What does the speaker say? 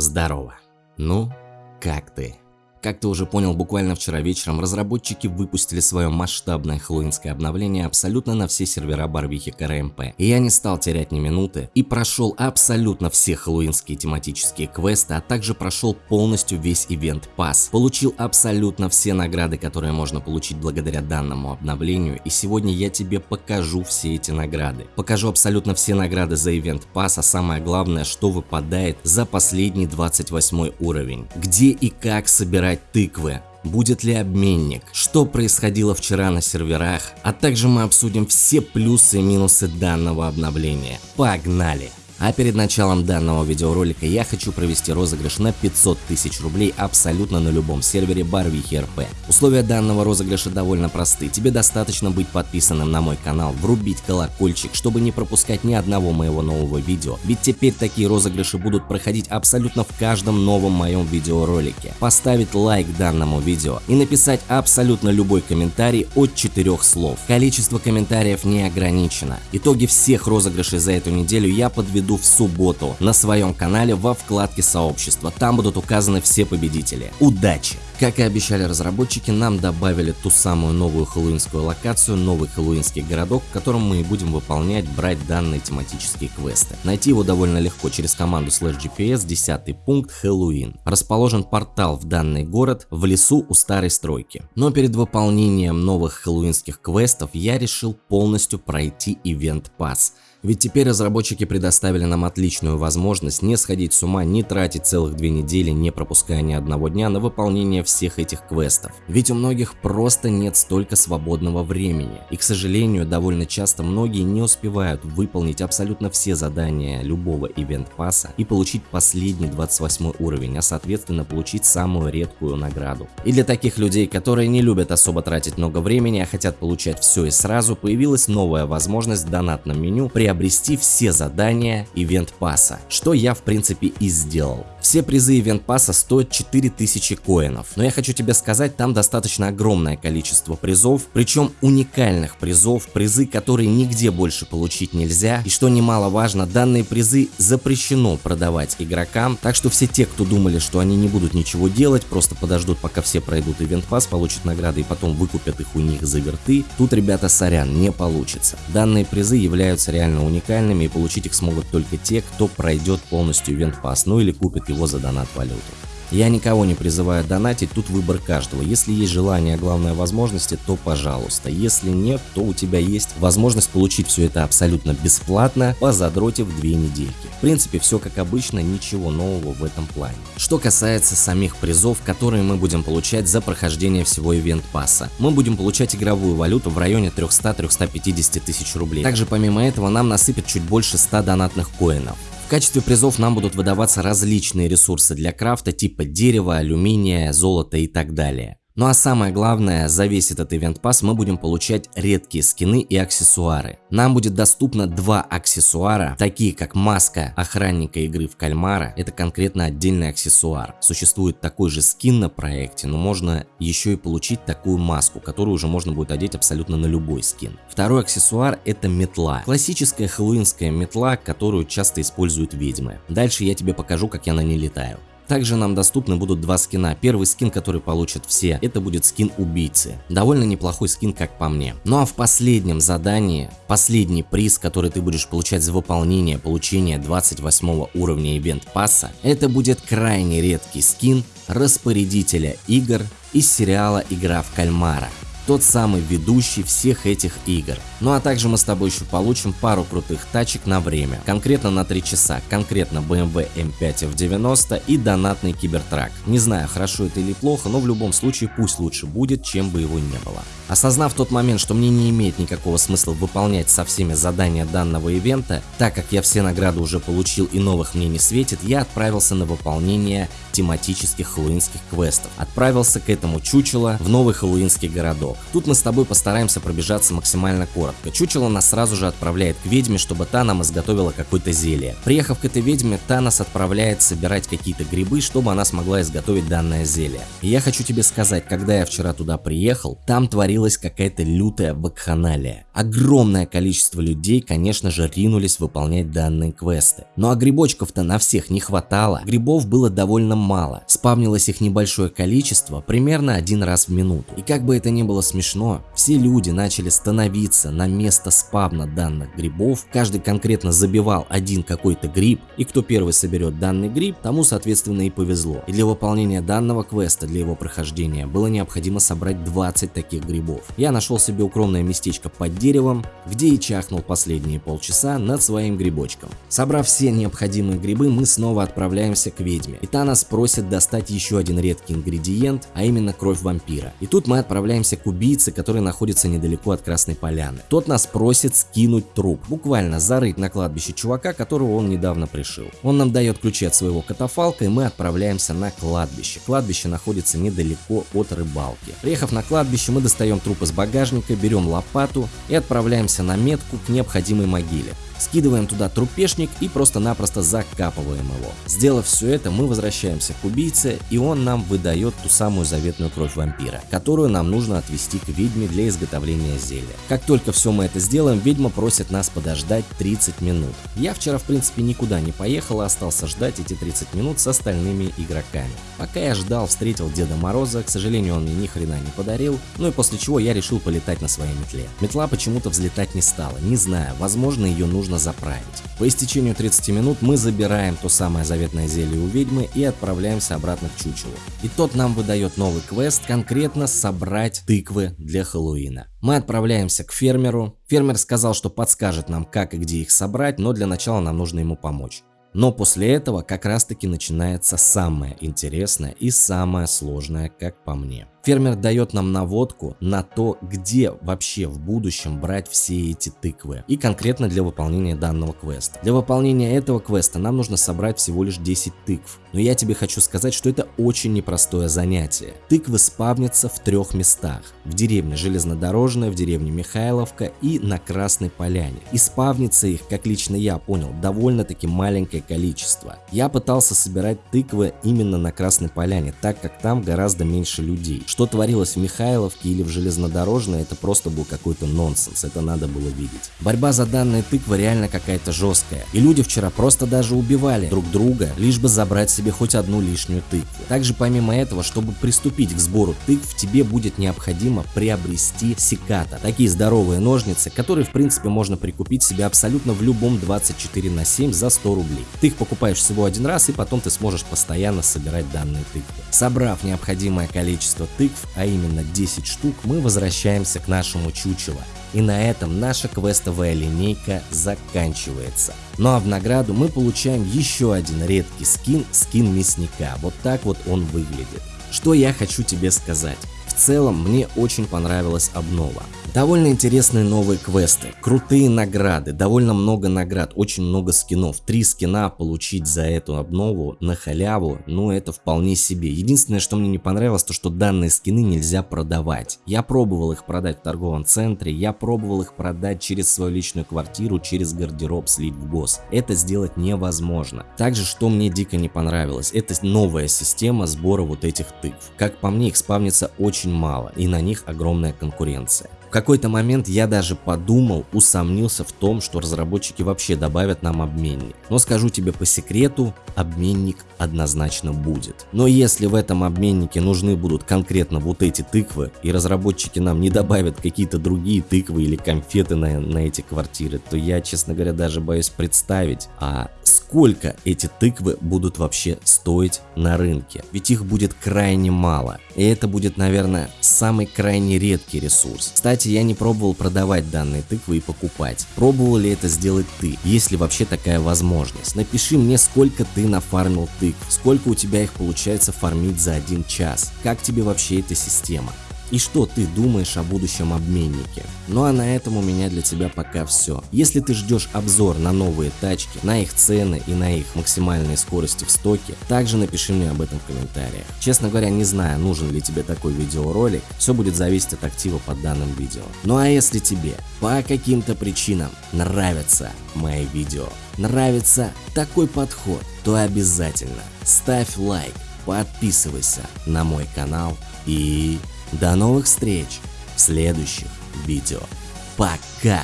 Здорово. Ну, как ты? Как ты уже понял, буквально вчера вечером разработчики выпустили свое масштабное хэллоуинское обновление абсолютно на все сервера Барвихи КРМП. И я не стал терять ни минуты и прошел абсолютно все хэллоуинские тематические квесты, а также прошел полностью весь ивент пас. Получил абсолютно все награды, которые можно получить благодаря данному обновлению, и сегодня я тебе покажу все эти награды. Покажу абсолютно все награды за ивент пас, а самое главное, что выпадает за последний 28 уровень. Где и как собирать собирать тыквы, будет ли обменник, что происходило вчера на серверах, а также мы обсудим все плюсы и минусы данного обновления. Погнали! А перед началом данного видеоролика я хочу провести розыгрыш на 500 тысяч рублей абсолютно на любом сервере Барвихи РП. Условия данного розыгрыша довольно просты. Тебе достаточно быть подписанным на мой канал, врубить колокольчик, чтобы не пропускать ни одного моего нового видео. Ведь теперь такие розыгрыши будут проходить абсолютно в каждом новом моем видеоролике. Поставить лайк данному видео и написать абсолютно любой комментарий от 4 слов. Количество комментариев не ограничено. Итоги всех розыгрышей за эту неделю я подведу в субботу на своем канале во вкладке сообщества. Там будут указаны все победители. Удачи! Как и обещали разработчики, нам добавили ту самую новую хэллоуинскую локацию, новый хэллоуинский городок, в котором мы и будем выполнять, брать данные тематические квесты. Найти его довольно легко через команду slash gps 10 пункт Хэллоуин. Расположен портал в данный город в лесу у старой стройки. Но перед выполнением новых хэллоуинских квестов я решил полностью пройти ивент пас. Ведь теперь разработчики предоставили нам отличную возможность не сходить с ума, не тратить целых две недели, не пропуская ни одного дня на выполнение всех этих квестов. Ведь у многих просто нет столько свободного времени. И к сожалению, довольно часто многие не успевают выполнить абсолютно все задания любого ивент-пасса и получить последний 28 уровень, а соответственно получить самую редкую награду. И для таких людей, которые не любят особо тратить много времени, а хотят получать все и сразу, появилась новая возможность в донатном меню при приобрести все задания Event пасса, что я в принципе и сделал. Все призы Event пасса стоят 4000 коинов, но я хочу тебе сказать, там достаточно огромное количество призов, причем уникальных призов, призы, которые нигде больше получить нельзя, и что немаловажно, данные призы запрещено продавать игрокам, так что все те, кто думали, что они не будут ничего делать, просто подождут, пока все пройдут Event пасс, получат награды и потом выкупят их у них за верты, тут, ребята, сорян, не получится. Данные призы являются реально уникальными и получить их смогут только те, кто пройдет полностью ивент пас, ну или купит его за донат валюту. Я никого не призываю донатить, тут выбор каждого. Если есть желание, а главное возможности, то пожалуйста. Если нет, то у тебя есть возможность получить все это абсолютно бесплатно, позадротив две недельки. В принципе, все как обычно, ничего нового в этом плане. Что касается самих призов, которые мы будем получать за прохождение всего ивент пасса. Мы будем получать игровую валюту в районе 300-350 тысяч рублей. Также помимо этого нам насыпят чуть больше 100 донатных коинов. В качестве призов нам будут выдаваться различные ресурсы для крафта типа дерева, алюминия, золота и так далее. Ну а самое главное, за весь этот ивент пас мы будем получать редкие скины и аксессуары. Нам будет доступно два аксессуара, такие как маска охранника игры в кальмара, это конкретно отдельный аксессуар. Существует такой же скин на проекте, но можно еще и получить такую маску, которую уже можно будет одеть абсолютно на любой скин. Второй аксессуар это метла. Классическая хэллоуинская метла, которую часто используют ведьмы. Дальше я тебе покажу, как я на ней летаю. Также нам доступны будут два скина. Первый скин, который получат все, это будет скин убийцы. Довольно неплохой скин, как по мне. Ну а в последнем задании, последний приз, который ты будешь получать за выполнение получения 28 уровня ивент пасса, это будет крайне редкий скин распорядителя игр из сериала «Игра в кальмара» тот самый ведущий всех этих игр. Ну а также мы с тобой еще получим пару крутых тачек на время, конкретно на 3 часа, конкретно BMW M5 F90 и донатный кибертрак. Не знаю, хорошо это или плохо, но в любом случае пусть лучше будет, чем бы его не было. Осознав тот момент, что мне не имеет никакого смысла выполнять со всеми задания данного ивента, так как я все награды уже получил и новых мне не светит, я отправился на выполнение тематических хэллоуинских квестов. Отправился к этому чучело в новый хэллоуинский городок. Тут мы с тобой постараемся пробежаться максимально коротко. Чучело нас сразу же отправляет к ведьме, чтобы та нам изготовила какое-то зелье. Приехав к этой ведьме, та нас отправляет собирать какие-то грибы, чтобы она смогла изготовить данное зелье. И я хочу тебе сказать, когда я вчера туда приехал, там творилась какая-то лютая вакханалия. Огромное количество людей, конечно же, ринулись выполнять данные квесты. Ну а грибочков-то на всех не хватало, грибов было довольно мало. Спавнилось их небольшое количество, примерно один раз в минуту. И как бы это ни было смешно, все люди начали становиться на место спавна данных грибов, каждый конкретно забивал один какой-то гриб, и кто первый соберет данный гриб, тому соответственно и повезло. И для выполнения данного квеста, для его прохождения, было необходимо собрать 20 таких грибов. Я нашел себе укромное местечко под деревом, где и чахнул последние полчаса над своим грибочком. Собрав все необходимые грибы, мы снова отправляемся к ведьме. И та нас просит достать еще один редкий ингредиент, а именно кровь вампира. И тут мы отправляемся к убийце, который находится недалеко от Красной Поляны. Тот нас просит скинуть труп, буквально зарыть на кладбище чувака, которого он недавно пришил. Он нам дает ключи от своего катафалка, и мы отправляемся на кладбище. Кладбище находится недалеко от рыбалки. Приехав на кладбище, мы достаем труп из багажника, берем лопату и отправляемся на метку к необходимой могиле. Скидываем туда трупешник и просто-напросто закапываем его. Сделав все это, мы возвращаемся к убийце, и он нам выдает ту самую заветную кровь вампира, которую нам нужно отвести к ведьме для изготовления зелья. Как только все мы это сделаем, ведьма просит нас подождать 30 минут. Я вчера в принципе никуда не поехал, а остался ждать эти 30 минут с остальными игроками. Пока я ждал, встретил Деда Мороза, к сожалению он мне ни хрена не подарил, ну и после чего я решил полетать на своей метле. Метла почему-то взлетать не стала, не знаю, возможно ее нужно нужно заправить. По истечению 30 минут мы забираем то самое заветное зелье у ведьмы и отправляемся обратно к чучелу. И тот нам выдает новый квест, конкретно собрать тыквы для Хэллоуина. Мы отправляемся к фермеру. Фермер сказал, что подскажет нам как и где их собрать, но для начала нам нужно ему помочь. Но после этого как раз таки начинается самое интересное и самое сложное, как по мне. Фермер дает нам наводку на то, где вообще в будущем брать все эти тыквы. И конкретно для выполнения данного квеста. Для выполнения этого квеста нам нужно собрать всего лишь 10 тыкв. Но я тебе хочу сказать, что это очень непростое занятие. Тыквы спавнятся в трех местах. В деревне Железнодорожная, в деревне Михайловка и на Красной Поляне. И спавнится их, как лично я понял, довольно-таки маленькое количество. Я пытался собирать тыквы именно на Красной Поляне, так как там гораздо меньше людей. Что творилось в Михайловке или в Железнодорожной, это просто был какой-то нонсенс, это надо было видеть. Борьба за данные тыквы реально какая-то жесткая. И люди вчера просто даже убивали друг друга, лишь бы забрать себе хоть одну лишнюю тыкву. Также помимо этого, чтобы приступить к сбору тыкв, тебе будет необходимо приобрести секата. Такие здоровые ножницы, которые в принципе можно прикупить себе абсолютно в любом 24 на 7 за 100 рублей. Ты их покупаешь всего один раз и потом ты сможешь постоянно собирать данные тыквы. Собрав необходимое количество тыкв, а именно 10 штук, мы возвращаемся к нашему чучелу. И на этом наша квестовая линейка заканчивается. Ну а в награду мы получаем еще один редкий скин, скин мясника. Вот так вот он выглядит. Что я хочу тебе сказать. Целом мне очень понравилась обнова. Довольно интересные новые квесты, крутые награды, довольно много наград, очень много скинов. Три скина получить за эту обнову на халяву, ну это вполне себе. Единственное, что мне не понравилось, то что данные скины нельзя продавать. Я пробовал их продать в торговом центре, я пробовал их продать через свою личную квартиру, через гардероб слить в гос. Это сделать невозможно. Также, что мне дико не понравилось, это новая система сбора вот этих тыкв. Как по мне, их спавнится очень мало, и на них огромная конкуренция. В какой-то момент я даже подумал, усомнился в том, что разработчики вообще добавят нам обменник. Но скажу тебе по секрету, обменник однозначно будет. Но если в этом обменнике нужны будут конкретно вот эти тыквы, и разработчики нам не добавят какие-то другие тыквы или конфеты на, на эти квартиры, то я, честно говоря, даже боюсь представить, а сколько эти тыквы будут вообще стоить на рынке. Ведь их будет крайне мало. И это будет, наверное, самый крайне редкий ресурс. Кстати, я не пробовал продавать данные тыквы и покупать. Пробовал ли это сделать ты? Есть ли вообще такая возможность? Напиши мне, сколько ты нафармил тыкв, сколько у тебя их получается фармить за один час. Как тебе вообще эта система? И что ты думаешь о будущем обменнике. Ну а на этом у меня для тебя пока все. Если ты ждешь обзор на новые тачки, на их цены и на их максимальные скорости в стоке, также напиши мне об этом в комментариях. Честно говоря, не знаю, нужен ли тебе такой видеоролик, все будет зависеть от актива под данным видео. Ну а если тебе по каким-то причинам нравятся мои видео, нравится такой подход, то обязательно ставь лайк, подписывайся на мой канал и до новых встреч в следующих видео. Пока!